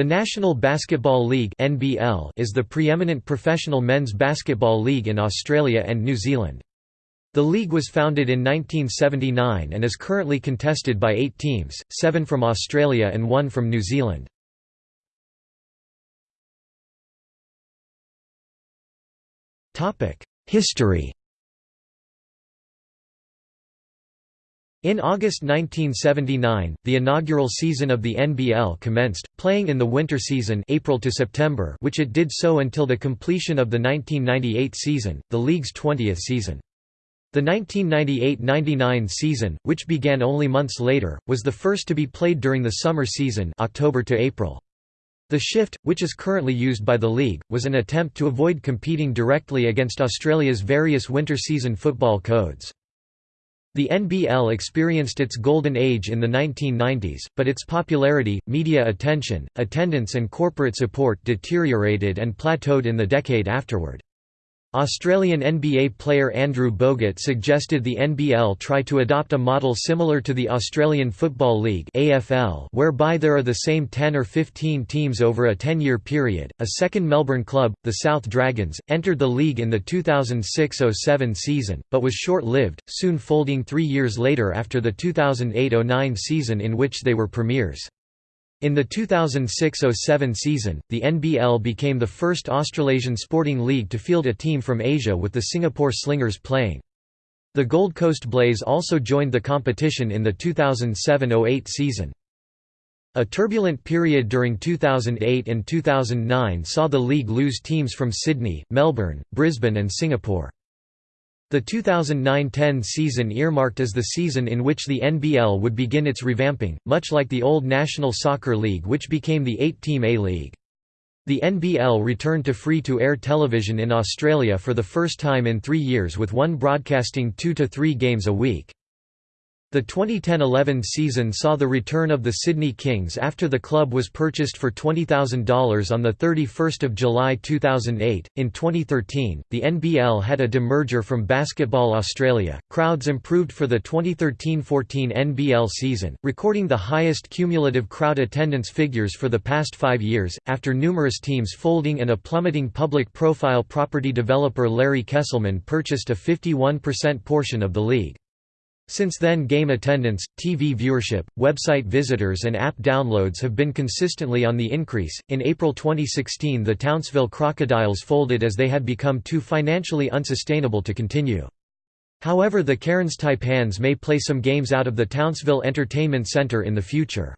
The National Basketball League (NBL) is the preeminent professional men's basketball league in Australia and New Zealand. The league was founded in 1979 and is currently contested by 8 teams, 7 from Australia and 1 from New Zealand. Topic: History In August 1979, the inaugural season of the NBL commenced, playing in the winter season April to September which it did so until the completion of the 1998 season, the league's 20th season. The 1998–99 season, which began only months later, was the first to be played during the summer season October to April. The shift, which is currently used by the league, was an attempt to avoid competing directly against Australia's various winter season football codes. The NBL experienced its golden age in the 1990s, but its popularity, media attention, attendance and corporate support deteriorated and plateaued in the decade afterward. Australian NBA player Andrew Bogut suggested the NBL try to adopt a model similar to the Australian Football League (AFL), whereby there are the same 10 or 15 teams over a 10-year period. A second Melbourne club, the South Dragons, entered the league in the 2006-07 season, but was short-lived, soon folding 3 years later after the 2008-09 season in which they were premiers. In the 2006–07 season, the NBL became the first Australasian sporting league to field a team from Asia with the Singapore Slingers playing. The Gold Coast Blaze also joined the competition in the 2007–08 season. A turbulent period during 2008 and 2009 saw the league lose teams from Sydney, Melbourne, Brisbane and Singapore. The 2009–10 season earmarked as the season in which the NBL would begin its revamping, much like the old National Soccer League which became the eight-team A-League. The NBL returned to free-to-air television in Australia for the first time in three years with one broadcasting two to three games a week. The 2010–11 season saw the return of the Sydney Kings after the club was purchased for $20,000 on 31 July 2008. In 2013, the NBL had a demerger from Basketball Australia. Crowds improved for the 2013–14 NBL season, recording the highest cumulative crowd attendance figures for the past five years, after numerous teams folding and a plummeting public profile property developer Larry Kestelman purchased a 51% portion of the league. Since then game attendance, TV viewership, website visitors and app downloads have been consistently on the increase. In April 2016 the Townsville Crocodiles folded as they had become too financially unsustainable to continue. However the Cairns Taipans may play some games out of the Townsville Entertainment Centre in the future.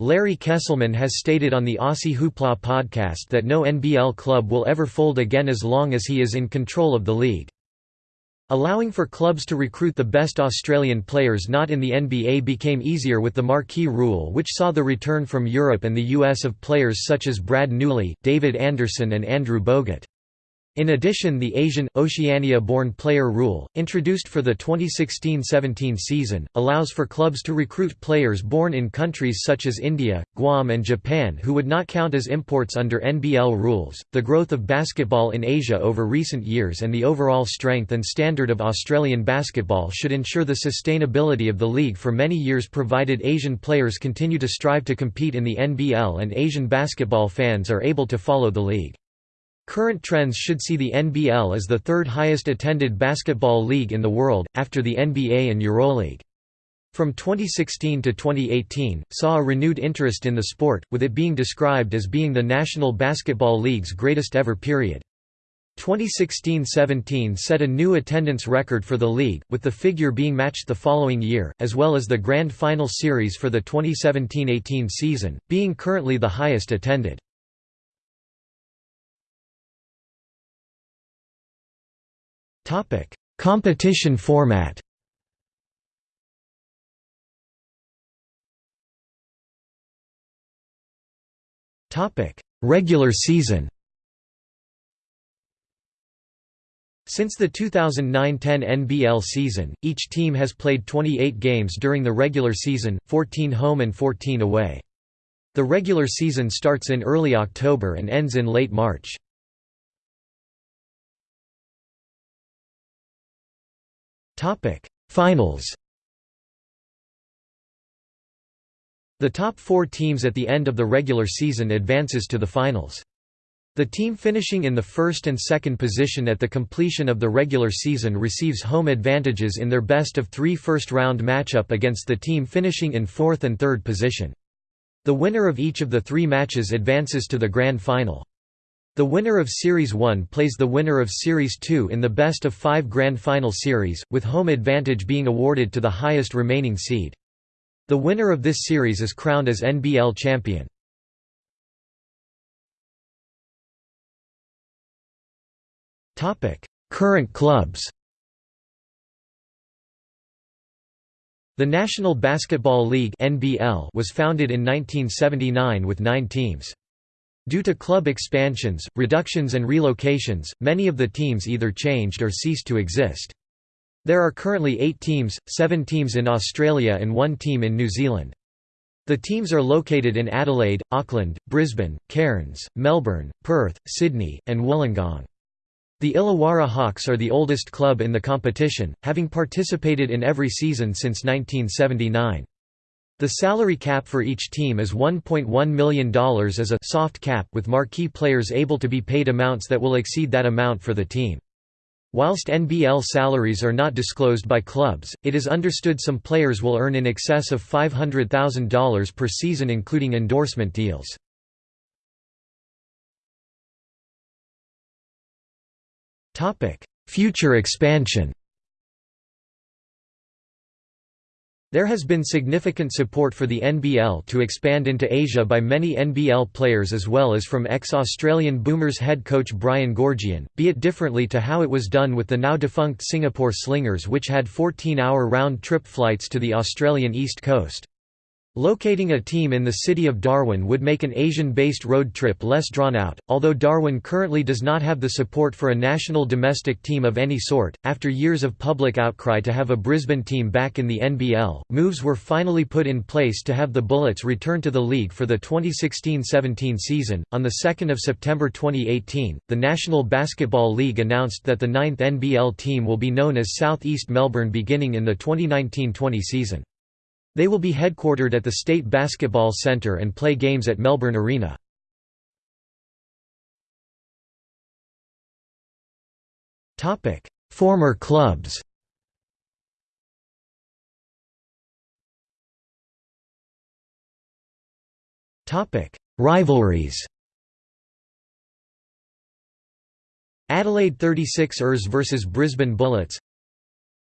Larry Kestelman has stated on the Aussie Hoopla podcast that no NBL club will ever fold again as long as he is in control of the league. Allowing for clubs to recruit the best Australian players not in the NBA became easier with the marquee rule which saw the return from Europe and the US of players such as Brad Newley, David Anderson and Andrew Bogut. In addition the Asian, Oceania-born player rule, introduced for the 2016–17 season, allows for clubs to recruit players born in countries such as India, Guam and Japan who would not count as imports under NBL rules. The growth of basketball in Asia over recent years and the overall strength and standard of Australian basketball should ensure the sustainability of the league for many years provided Asian players continue to strive to compete in the NBL and Asian basketball fans are able to follow the league. Current trends should see the NBL as the third highest attended basketball league in the world, after the NBA and EuroLeague. From 2016 to 2018, saw a renewed interest in the sport, with it being described as being the National Basketball League's greatest ever period. 2016–17 set a new attendance record for the league, with the figure being matched the following year, as well as the Grand Final Series for the 2017–18 season, being currently the highest attended. Topic: Competition format. Topic: Regular season. Since the 2009–10 NBL season, each team has played 28 games during the regular season, 14 home and 14 away. The regular season starts in early October and ends in late March. Topic: Finals. The top four teams at the end of the regular season advances to the finals. The team finishing in the first and second position at the completion of the regular season receives home advantages in their best of three first-round matchup against the team finishing in fourth and third position. The winner of each of the three matches advances to the grand final. The winner of Series 1 plays the winner of Series 2 in the best of five grand final series, with home advantage being awarded to the highest remaining seed. The winner of this series is crowned as NBL champion. Current clubs The National Basketball League was founded in 1979 with 9 teams. Due to club expansions, reductions and relocations, many of the teams either changed or ceased to exist. There are currently eight teams, seven teams in Australia and one team in New Zealand. The teams are located in Adelaide, Auckland, Brisbane, Cairns, Melbourne, Perth, Sydney, and Wollongong. The Illawarra Hawks are the oldest club in the competition, having participated in every season since 1979. The salary cap for each team is $1.1 million as a soft cap with marquee players able to be paid amounts that will exceed that amount for the team. Whilst NBL salaries are not disclosed by clubs, it is understood some players will earn in excess of $500,000 per season including endorsement deals. Future expansion There has been significant support for the NBL to expand into Asia by many NBL players as well as from ex-Australian Boomers head coach Brian Goorjian, be it differently to how it was done with the now defunct Singapore Slingers which had 14-hour round-trip flights to the Australian east coast. Locating a team in the city of Darwin would make an Asian-based road trip less drawn out, although Darwin currently does not have the support for a national domestic team of any sort. After years of public outcry to have a Brisbane team back in the NBL, moves were finally put in place to have the Bullets return to the league for the 2016-17 season. On the 2nd of September 2018, the National Basketball League announced that the ninth NBL team will be known as Southeast Melbourne beginning in the 2019-20 season. They will be headquartered at the State Basketball Centre and play games at Melbourne Arena. Former clubs Rivalries Adelaide 36 ers vs Brisbane Bullets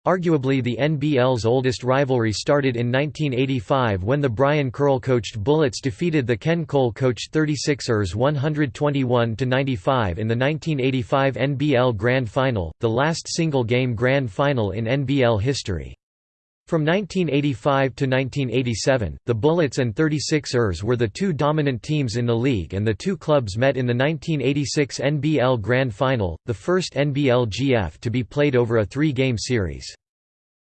Arguably the NBL's oldest rivalry started in 1985 when the Brian Kerle-coached Bullets defeated the Ken Cole-coached 36ers 121–95 in the 1985 NBL Grand Final, the last single-game Grand Final in NBL history. From 1985 to 1987, the Bullets and 36ers were the two dominant teams in the league and the two clubs met in the 1986 NBL Grand Final, the first NBL GF to be played over a three-game series.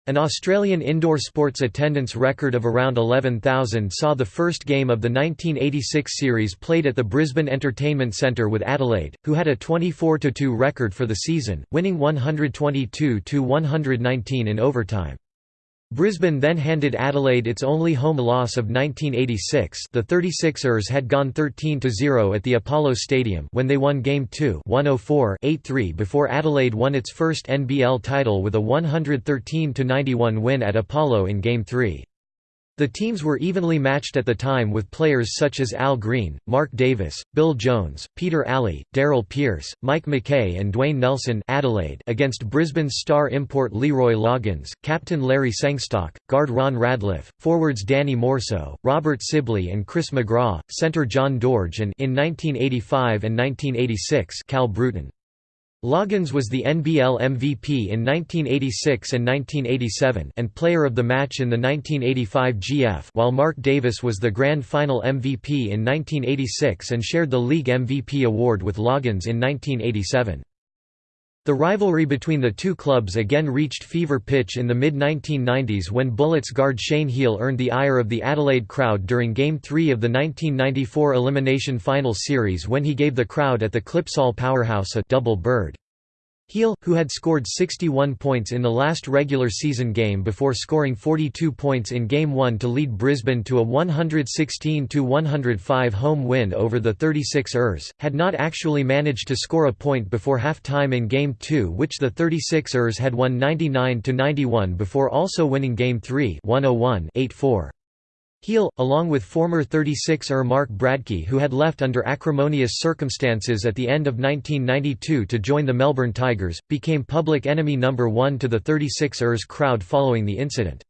An Australian indoor sports attendance record of around 11,000 saw the first game of the 1986 series played at the Brisbane Entertainment Centre with Adelaide, who had a 24–2 record for the season, winning 122–119 in overtime. Brisbane then handed Adelaide its only home loss of 1986 the 36ers had gone 13–0 at the Apollo Stadium when they won Game 2 104-83 before Adelaide won its first NBL title with a 113–91 win at Apollo in Game 3. The teams were evenly matched at the time with players such as Al Green, Mark Davis, Bill Jones, Peter Alley, Darryl Pearce, Mike McKay and Dwayne Nelson Adelaide against Brisbane's star import Leroy Loggins, captain Larry Sengstock, guard Ron Radliff, forwards Danny Morseu, Robert Sibley and Chris McGraw, centre John Dorge and in 1985 and 1986 Cal Bruton. Loggins was the NBL MVP in 1986 and 1987 and Player of the Match in the 1985 GF while Mark Davis was the Grand Final MVP in 1986 and shared the league MVP award with Loggins in 1987. The rivalry between the two clubs again reached fever pitch in the mid-1990s when Bullets guard Shane Heal earned the ire of the Adelaide crowd during Game 3 of the 1994 Elimination Final Series when he gave the crowd at the Clipsal Powerhouse a double bird. Heal, who had scored 61 points in the last regular season game before scoring 42 points in Game 1 to lead Brisbane to a 116–105 home win over the 36 Ers, had not actually managed to score a point before half-time in Game 2 which the 36 Ers had won 99–91 before also winning Game 3 101-8-4. Heal, along with former 36er Mark Bradtke who had left under acrimonious circumstances at the end of 1992 to join the Melbourne Tigers, became public enemy number one to the 36ers crowd following the incident.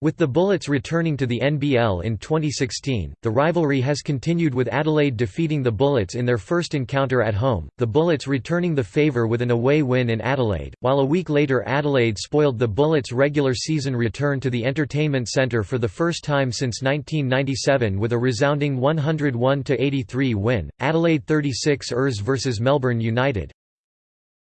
With the Bullets returning to the NBL in 2016, the rivalry has continued with Adelaide defeating the Bullets in their first encounter at home, the Bullets returning the favour with an away win in Adelaide, while a week later Adelaide spoiled the Bullets' regular season return to the Entertainment Centre for the first time since 1997 with a resounding 101–83 win. Adelaide 36 Ers vs Melbourne United,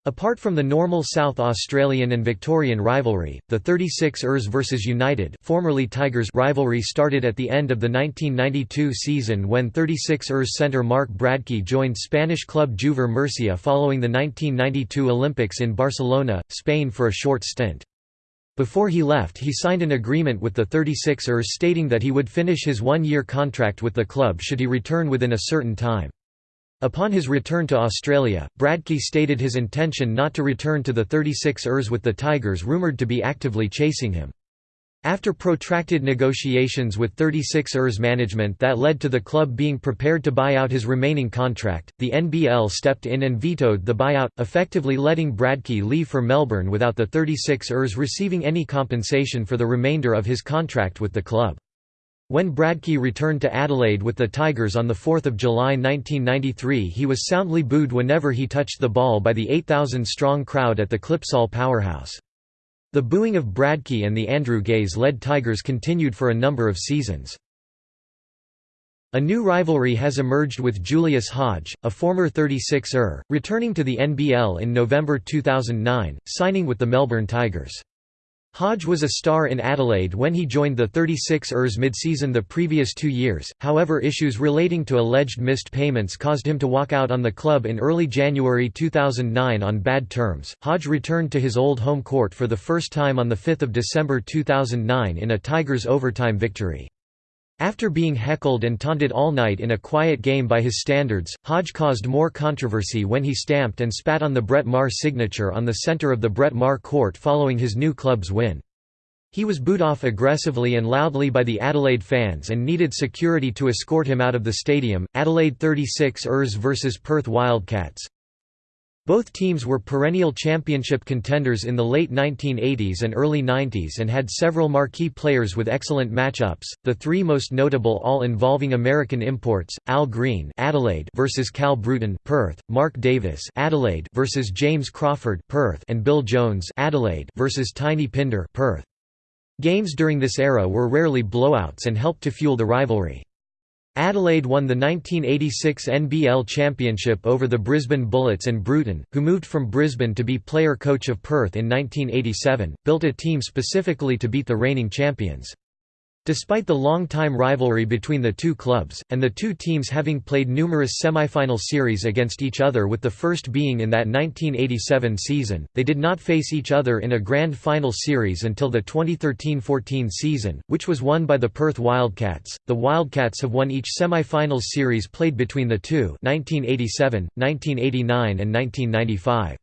Apart from the normal South Australian and Victorian rivalry, the 36 Ers vs United formerly Tigers rivalry started at the end of the 1992 season when 36 Ers centre Mark Bradtke joined Spanish club Juver Murcia following the 1992 Olympics in Barcelona, Spain for a short stint. Before he left he signed an agreement with the 36 Ers stating that he would finish his one-year contract with the club should he return within a certain time. Upon his return to Australia, Bradtke stated his intention not to return to the 36 Ers with the Tigers rumoured to be actively chasing him. After protracted negotiations with 36 Ers management that led to the club being prepared to buy out his remaining contract, the NBL stepped in and vetoed the buyout, effectively letting Bradtke leave for Melbourne without the 36 Ers receiving any compensation for the remainder of his contract with the club. When Bradtke returned to Adelaide with the Tigers on 4 July 1993 he was soundly booed whenever he touched the ball by the 8,000-strong crowd at the Clipsal powerhouse. The booing of Bradtke and the Andrew Gaze-led Tigers continued for a number of seasons. A new rivalry has emerged with Julius Hodge, a former 36er, returning to the NBL in November 2009, signing with the Melbourne Tigers. Hodge was a star in Adelaide when he joined the 36 Ers mid-season the previous two years, however issues relating to alleged missed payments caused him to walk out on the club in early January 2009 on bad terms. Hodge returned to his old home court for the first time on 5 December 2009 in a Tigers overtime victory. After being heckled and taunted all night in a quiet game by his standards, Hodge caused more controversy when he stamped and spat on the Brett Maher signature on the center of the Brett Maher court following his new club's win. He was booed off aggressively and loudly by the Adelaide fans and needed security to escort him out of the stadium. Adelaide 36 Ers vs Perth Wildcats, both teams were perennial championship contenders in the late 1980s and early 90s and had several marquee players with excellent matchups. The three most notable all involving American imports: Al Green, Adelaide versus Cal Bruton, Perth; Mark Davis, Adelaide versus James Crawford, Perth; and Bill Jones, Adelaide versus Tiny Pinder, Perth. Games during this era were rarely blowouts and helped to fuel the rivalry. Adelaide won the 1986 NBL championship over the Brisbane Bullets and Bruton, who moved from Brisbane to be player-coach of Perth in 1987, built a team specifically to beat the reigning champions. Despite the long-time rivalry between the two clubs, and the two teams having played numerous semifinal series against each other with the first being in that 1987 season, they did not face each other in a grand final series until the 2013–14 season, which was won by the Perth Wildcats. The Wildcats have won each semifinals series played between the two 1987, 1989 and 1995.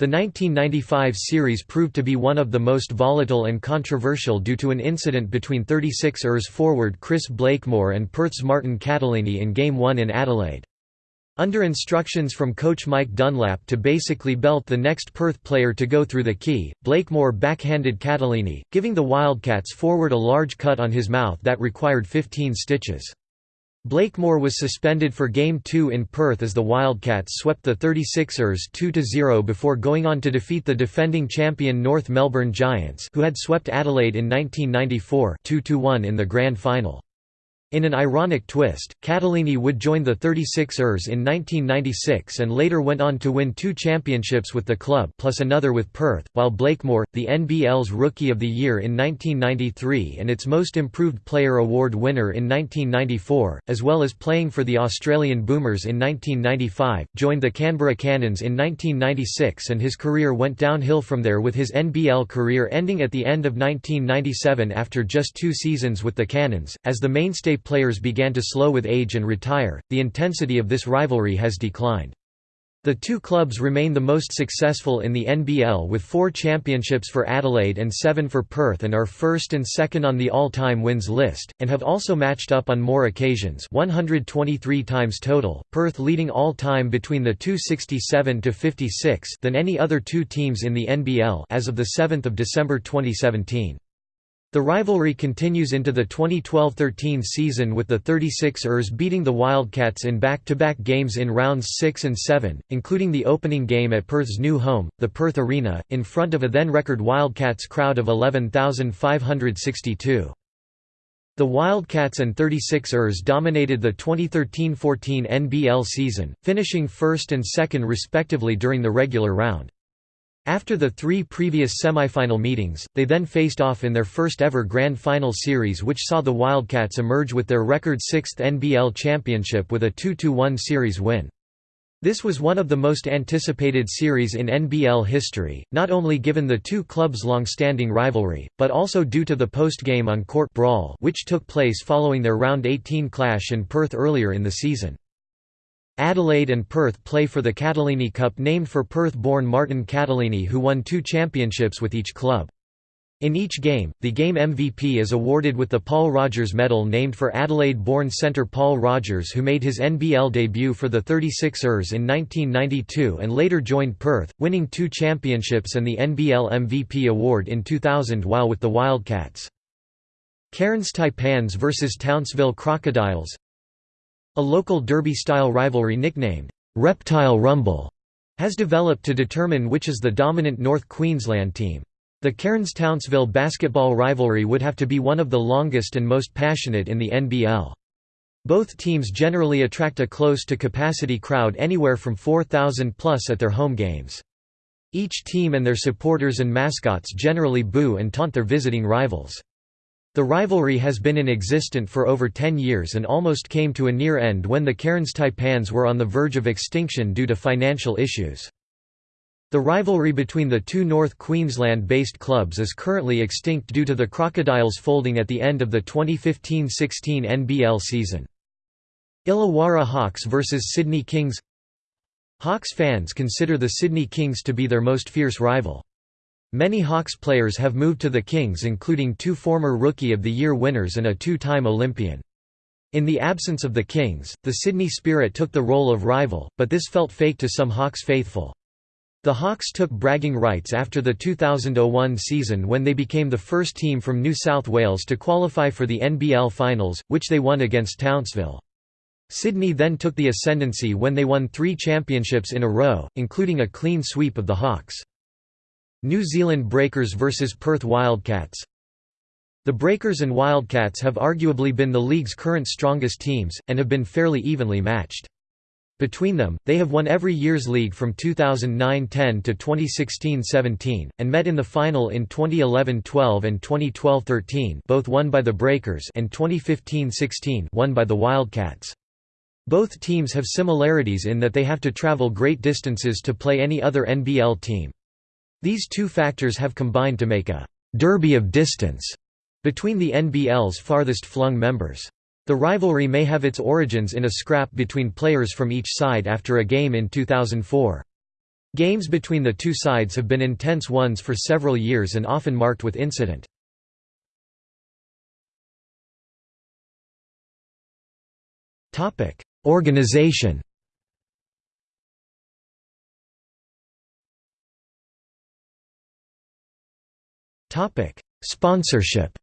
The 1995 series proved to be one of the most volatile and controversial due to an incident between 36 ers forward Chris Blakemore and Perth's Martin Cattalini in Game 1 in Adelaide. Under instructions from coach Mike Dunlap to basically belt the next Perth player to go through the key, Blakemore backhanded Cattalini, giving the Wildcats forward a large cut on his mouth that required 15 stitches. Blakemore was suspended for Game 2 in Perth as the Wildcats swept the 36ers 2–0 before going on to defeat the defending champion North Melbourne Giants who had swept Adelaide in 1994 2–1 in the grand final. In an ironic twist, Cattalini would join the 36 ers in 1996 and later went on to win two championships with the club plus another with Perth, while Blakemore, the NBL's Rookie of the Year in 1993 and its Most Improved Player Award winner in 1994, as well as playing for the Australian Boomers in 1995, joined the Canberra Cannons in 1996 and his career went downhill from there with his NBL career ending at the end of 1997 after just two seasons with the Cannons, as the mainstay players began to slow with age and retire, the intensity of this rivalry has declined. The two clubs remain the most successful in the NBL with four championships for Adelaide and seven for Perth and are first and second on the all-time wins list, and have also matched up on more occasions 123 times total, Perth leading all-time between the 267 to 56 than any other two teams in the NBL as of 7 December 2017. The rivalry continues into the 2012–13 season with the 36 ers beating the Wildcats in back-to-back -back games in rounds 6 and 7, including the opening game at Perth's new home, the Perth Arena, in front of a then-record Wildcats crowd of 11,562. The Wildcats and 36 ers dominated the 2013–14 NBL season, finishing first and second respectively during the regular round. After the three previous semifinal meetings, they then faced off in their first ever Grand Final series which saw the Wildcats emerge with their record sixth NBL championship with a 2–1 series win. This was one of the most anticipated series in NBL history, not only given the two clubs' long-standing rivalry, but also due to the post-game on-court brawl which took place following their Round 18 clash in Perth earlier in the season. Adelaide and Perth play for the Cattalini Cup named for Perth-born Martin Cattalini who won two championships with each club. In each game, the game MVP is awarded with the Paul Rogers Medal named for Adelaide-born centre Paul Rogers who made his NBL debut for the 36ers in 1992 and later joined Perth, winning two championships and the NBL MVP award in 2000 while with the Wildcats. Cairns Taipans vs Townsville Crocodiles a local derby-style rivalry nicknamed, "'Reptile Rumble' has developed to determine which is the dominant North Queensland team. The Cairns-Townsville basketball rivalry would have to be one of the longest and most passionate in the NBL. Both teams generally attract a close-to-capacity crowd anywhere from 4,000 plus at their home games. Each team and their supporters and mascots generally boo and taunt their visiting rivals. The rivalry has been in existence for over 10 years and almost came to a near end when the Cairns Taipans were on the verge of extinction due to financial issues. The rivalry between the two North Queensland-based clubs is currently extinct due to the Crocodiles folding at the end of the 2015–16 NBL season. Illawarra Hawks vs Sydney Kings Hawks fans consider the Sydney Kings to be their most fierce rival. Many Hawks players have moved to the Kings including two former Rookie of the Year winners and a two-time Olympian. In the absence of the Kings, the Sydney Spirit took the role of rival, but this felt fake to some Hawks faithful. The Hawks took bragging rights after the 2001 season when they became the first team from New South Wales to qualify for the NBL Finals, which they won against Townsville. Sydney then took the ascendancy when they won three championships in a row, including a clean sweep of the Hawks. New Zealand Breakers vs Perth Wildcats The Breakers and Wildcats have arguably been the league's current strongest teams, and have been fairly evenly matched. Between them, they have won every year's league from 2009–10 to 2016–17, and met in the final in 2011–12 and 2012–13 both won by the Breakers and 2015–16 won by the Wildcats. Both teams have similarities in that they have to travel great distances to play any other NBL team. These two factors have combined to make a «derby of distance» between the NBL's farthest flung members. The rivalry may have its origins in a scrap between players from each side after a game in 2004. Games between the two sides have been intense ones for several years and often marked with incident. Organization Sponsorship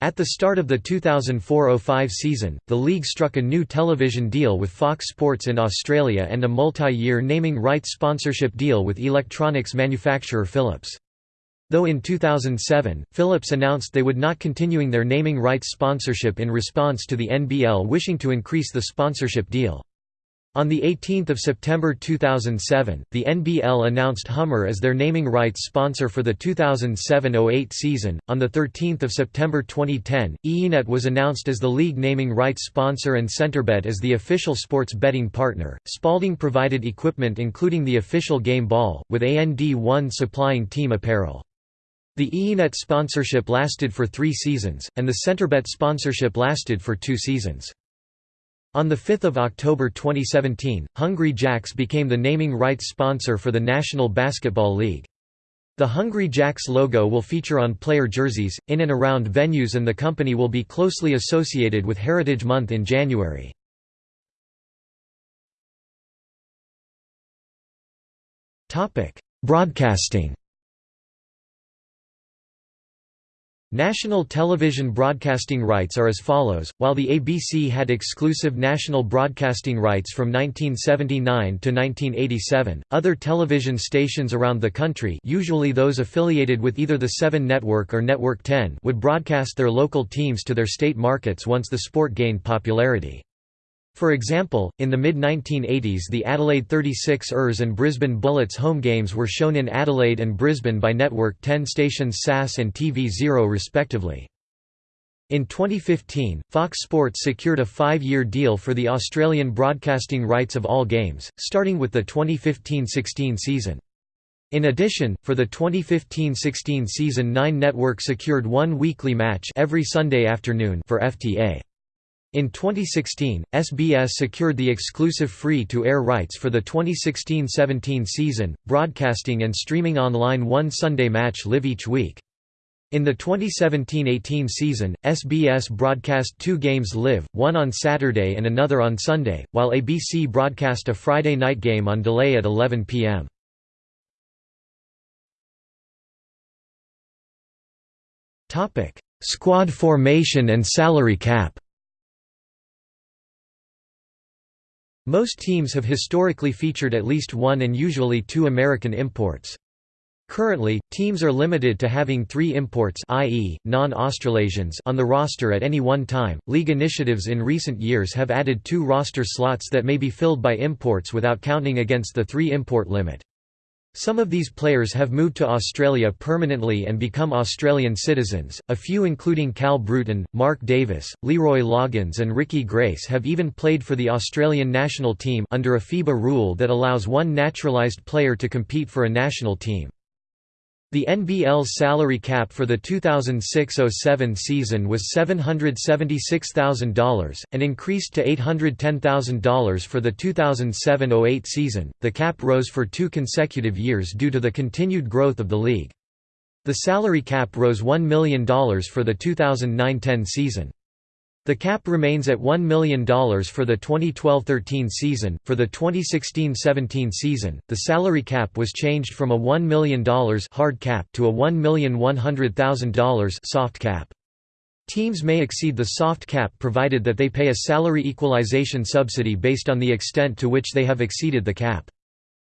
At the start of the 2004–05 season, the league struck a new television deal with Fox Sports in Australia and a multi-year naming rights sponsorship deal with electronics manufacturer Philips. Though in 2007, Philips announced they would not continuing their naming rights sponsorship in response to the NBL wishing to increase the sponsorship deal. On 18 September 2007, the NBL announced Hummer as their naming rights sponsor for the 2007–08 season. On 13 September 2010, iiNet was announced as the league naming rights sponsor and Centrebet as the official sports betting partner. Spalding provided equipment including the official game ball, with AND1 supplying team apparel. The iiNet sponsorship lasted for three seasons, and the Centrebet sponsorship lasted for two seasons. On 5 October 2017, Hungry Jacks became the naming rights sponsor for the National Basketball League. The Hungry Jacks logo will feature on player jerseys, in and around venues and the company will be closely associated with Heritage Month in January. Broadcasting National television broadcasting rights are as follows, while the ABC had exclusive national broadcasting rights from 1979 to 1987, other television stations around the country usually those affiliated with either the 7 Network or Network 10 would broadcast their local teams to their state markets once the sport gained popularity. For example, in the mid-1980s the Adelaide 36 Ers and Brisbane Bullets home games were shown in Adelaide and Brisbane by Network 10 stations SAS and TV0 respectively. In 2015, Fox Sports secured a five-year deal for the Australian broadcasting rights of all games, starting with the 2015–16 season. In addition, for the 2015–16 season Nine Network secured one weekly match every Sunday afternoon for FTA. In 2016, SBS secured the exclusive free-to-air rights for the 2016–17 season, broadcasting and streaming online one Sunday match live each week. In the 2017–18 season, SBS broadcast two games live, one on Saturday and another on Sunday, while ABC broadcast a Friday night game on delay at 11 p.m. Squad formation and salary cap Most teams have historically featured at least one and usually two American imports. Currently, teams are limited to having three imports i.e., non-Australasians on the roster at any one time. League initiatives in recent years have added two roster slots that may be filled by imports without counting against the three import limit. Some of these players have moved to Australia permanently and become Australian citizens, a few including Cal Bruton, Mark Davis, Leroy Loggins and Ricky Grace have even played for the Australian national team under a FIBA rule that allows one naturalised player to compete for a national team. The NBL's salary cap for the 2006–07 season was $776,000, and increased to $810,000 for the 2007–08 season. The cap rose for two consecutive years due to the continued growth of the league. The salary cap rose $1 million for the 2009–10 season. The cap remains at $1 million for the 2012–13 season. For the 2016–17 season, the salary cap was changed from a $1 million hard cap to a $1,100,000 soft cap. Teams may exceed the soft cap provided that they pay a salary equalization subsidy based on the extent to which they have exceeded the cap.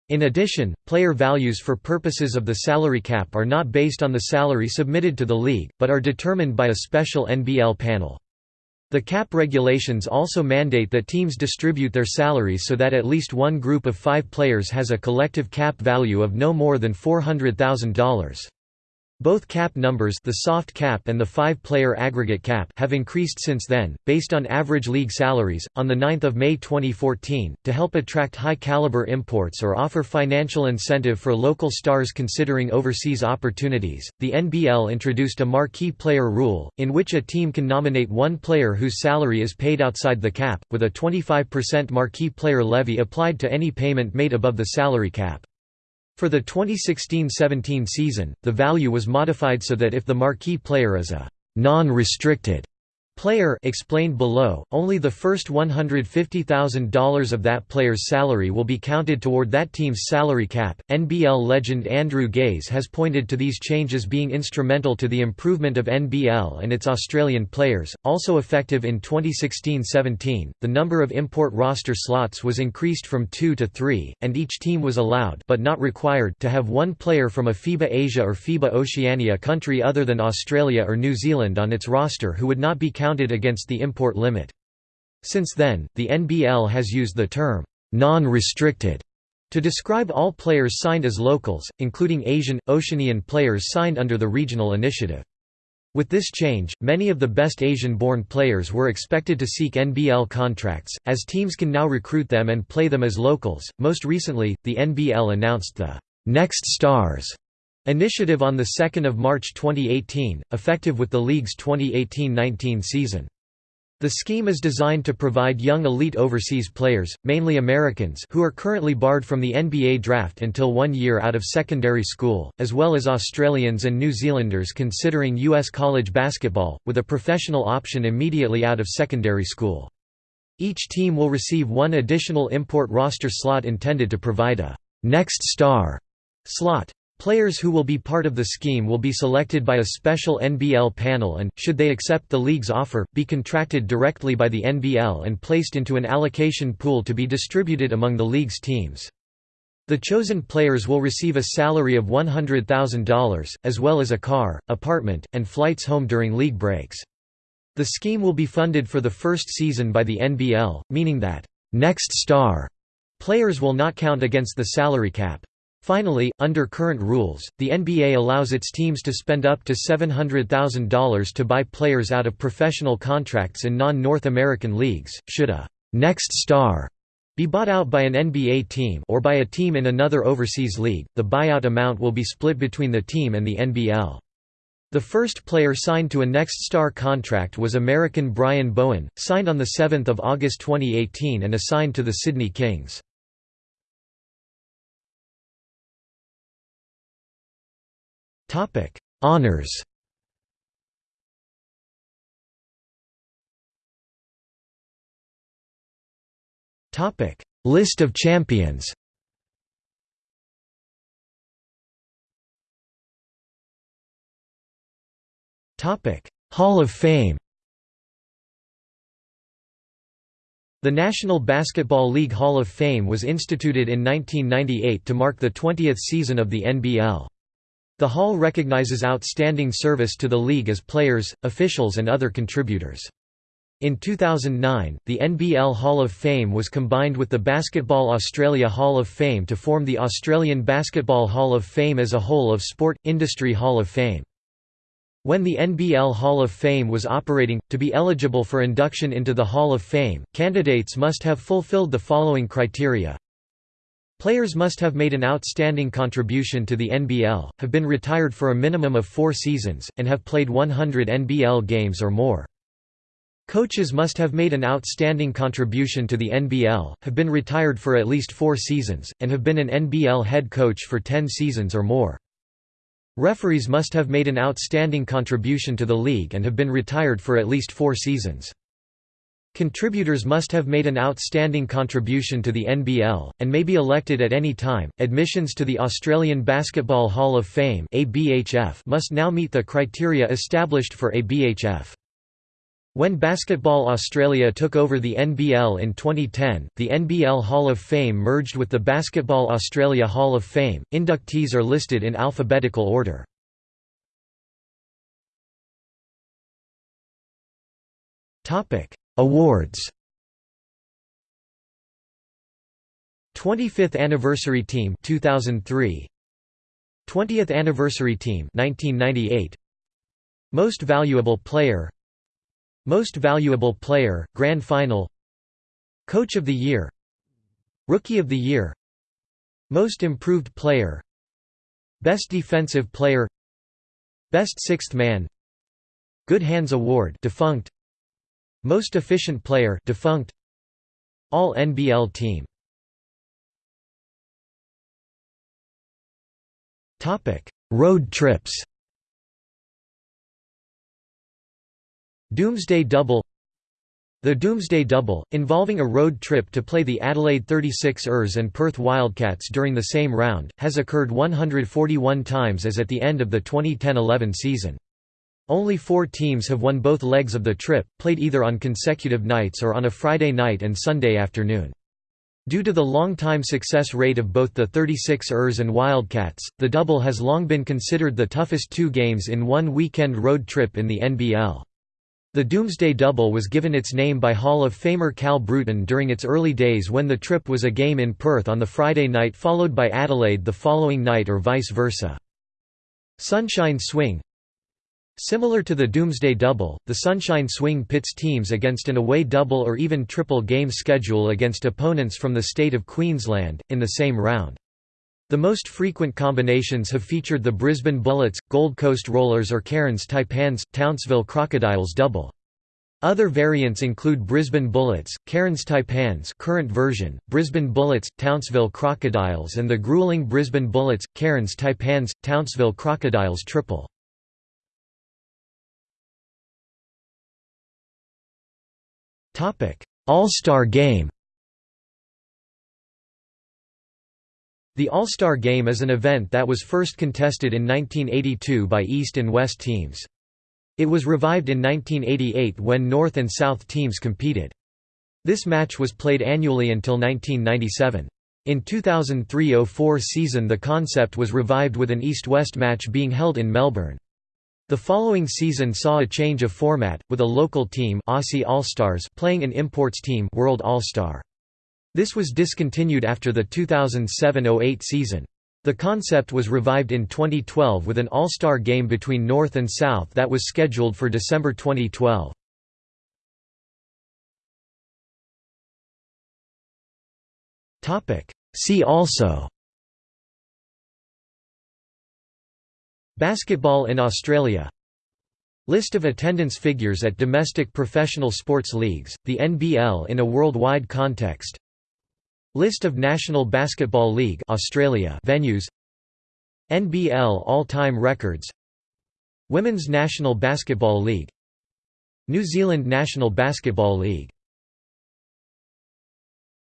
In addition, player values for purposes of the salary cap are not based on the salary submitted to the league, but are determined by a special NBL panel. The cap regulations also mandate that teams distribute their salaries so that at least one group of five players has a collective cap value of no more than $400,000. Both cap numbers the soft cap and the five-player aggregate cap have increased since then, based on average league salaries. On 9 May 2014, to help attract high-caliber imports or offer financial incentive for local stars considering overseas opportunities, the NBL introduced a marquee player rule, in which a team can nominate one player whose salary is paid outside the cap, with a 25% marquee player levy applied to any payment made above the salary cap. For the 2016–17 season, the value was modified so that if the marquee player is a non-restricted Player explained below, only the first $150,000 of that player's salary will be counted toward that team's salary cap. NBL legend Andrew Gaze has pointed to these changes being instrumental to the improvement of NBL and its Australian players. Also effective in 2016-17, the number of import roster slots was increased from 2 to 3, and each team was allowed but not required to have one player from a FIBA Asia or FIBA Oceania country other than Australia or New Zealand on its roster who would not be counted counted against the import limit. Since then, the NBL has used the term, non-restricted, to describe all players signed as locals, including Asian, Oceanian players signed under the regional initiative. With this change, many of the best Asian-born players were expected to seek NBL contracts, as teams can now recruit them and play them as locals. Most recently, the NBL announced the Next Stars Initiative on 2 March 2018, effective with the league's 2018–19 season. The scheme is designed to provide young elite overseas players, mainly Americans who are currently barred from the NBA draft until one year out of secondary school, as well as Australians and New Zealanders considering U.S. college basketball, with a professional option immediately out of secondary school. Each team will receive one additional import roster slot intended to provide a «next star» slot. Players who will be part of the scheme will be selected by a special NBL panel and, should they accept the league's offer, be contracted directly by the NBL and placed into an allocation pool to be distributed among the league's teams. The chosen players will receive a salary of $100,000, as well as a car, apartment, and flights home during league breaks. The scheme will be funded for the first season by the NBL, meaning that, "'next star' players will not count against the salary cap. Finally, under current rules, the NBA allows its teams to spend up to $700,000 to buy players out of professional contracts in non-North American leagues. Should a next star be bought out by an NBA team or by a team in another overseas league, the buyout amount will be split between the team and the NBL. The first player signed to a Next Star contract was American Brian Bowen, signed on 7 August 2018 and assigned to the Sydney Kings. Topic: Honors. Topic: List of champions. Topic: Hall of Fame. The National Basketball League Hall of Fame was instituted in 1998 to mark the 20th season of the NBL. The Hall recognizes outstanding service to the league as players, officials and other contributors. In 2009, the NBL Hall of Fame was combined with the Basketball Australia Hall of Fame to form the Australian Basketball Hall of Fame as a whole of Sport, Industry Hall of Fame. When the NBL Hall of Fame was operating, to be eligible for induction into the Hall of Fame, candidates must have fulfilled the following criteria Players must have made an outstanding contribution to the NBL, have been retired for a minimum of four seasons, and have played 100 NBL games or more. Coaches must have made an outstanding contribution to the NBL, have been retired for at least four seasons, and have been an NBL head coach for 10 seasons or more. Referees must have made an outstanding contribution to the league and have been retired for at least four seasons. Contributors must have made an outstanding contribution to the NBL, and may be elected at any time. Admissions to the Australian Basketball Hall of Fame must now meet the criteria established for ABHF. When Basketball Australia took over the NBL in 2010, the NBL Hall of Fame merged with the Basketball Australia Hall of Fame. Inductees are listed in alphabetical order. Topic: Awards. 25th Anniversary Team 2003 20th Anniversary Team 1998 Most Valuable Player. Most Valuable Player Grand Final. Coach of the Year. Rookie of the Year. Most Improved Player. Best Defensive Player. Best Sixth Man. Good Hands Award defunct most efficient player defunct All NBL team. Topic Road trips. Doomsday Double. The Doomsday Double, involving a road trip to play the Adelaide 36ers and Perth Wildcats during the same round, has occurred 141 times as at the end of the 2010–11 season. Only four teams have won both legs of the trip, played either on consecutive nights or on a Friday night and Sunday afternoon. Due to the long-time success rate of both the 36ers and Wildcats, the double has long been considered the toughest two games in one weekend road trip in the NBL. The Doomsday Double was given its name by Hall of Famer Cal Bruton during its early days when the trip was a game in Perth on the Friday night followed by Adelaide the following night or vice versa. Sunshine Swing Similar to the Doomsday Double, the Sunshine Swing pits teams against an away double or even triple game schedule against opponents from the state of Queensland, in the same round. The most frequent combinations have featured the Brisbane Bullets, Gold Coast Rollers or Cairns Taipans, Townsville Crocodiles double. Other variants include Brisbane Bullets, Cairns Taipans current version, Brisbane Bullets, Townsville Crocodiles and the grueling Brisbane Bullets, Cairns Taipans, Townsville Crocodiles triple. All-Star Game The All-Star Game is an event that was first contested in 1982 by East and West teams. It was revived in 1988 when North and South teams competed. This match was played annually until 1997. In 2003–04 season the concept was revived with an East-West match being held in Melbourne. The following season saw a change of format, with a local team Aussie All-Stars playing an imports team World All-Star. This was discontinued after the 2007–08 season. The concept was revived in 2012 with an All-Star game between North and South that was scheduled for December 2012. See also Basketball in Australia. List of attendance figures at domestic professional sports leagues, the NBL in a worldwide context. List of National Basketball League Australia venues. NBL all-time records. Women's National Basketball League. New Zealand National Basketball League